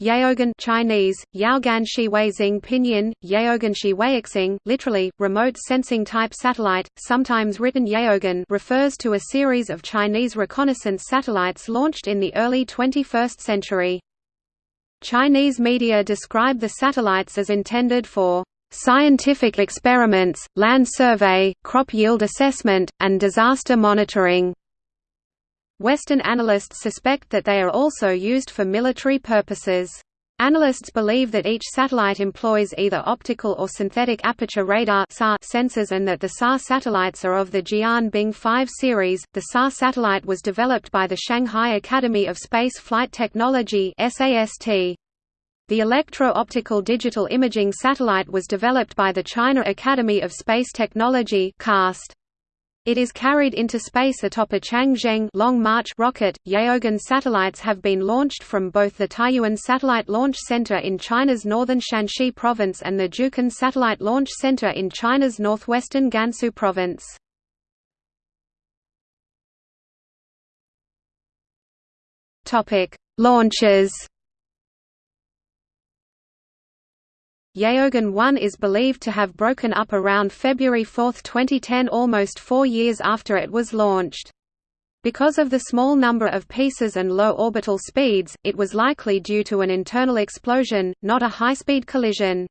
Yaogan Chinese, Yaoganshi Weizing Pinyin, Yaoganshi Weixing, literally, remote sensing type satellite, sometimes written Yaogan refers to a series of Chinese reconnaissance satellites launched in the early 21st century. Chinese media describe the satellites as intended for scientific experiments, land survey, crop yield assessment, and disaster monitoring. Western analysts suspect that they are also used for military purposes. Analysts believe that each satellite employs either optical or synthetic aperture radar sensors and that the SAR satellites are of the Jian Bing 5 series. The SAR satellite was developed by the Shanghai Academy of Space Flight Technology (SAST). The electro-optical digital imaging satellite was developed by the China Academy of Space Technology (CAST). It is carried into space atop a Changzheng Long March rocket. Yaogan satellites have been launched from both the Taiyuan Satellite Launch Center in China's northern Shanxi province and the Jiuquan Satellite Launch Center in China's northwestern Gansu province. Topic: Launches Yaogan 1 is believed to have broken up around February 4, 2010 almost four years after it was launched. Because of the small number of pieces and low orbital speeds, it was likely due to an internal explosion, not a high-speed collision.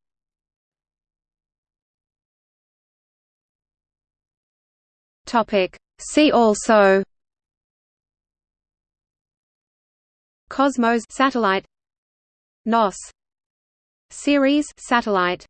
See also Cosmos satellite NOSS Ceres satellite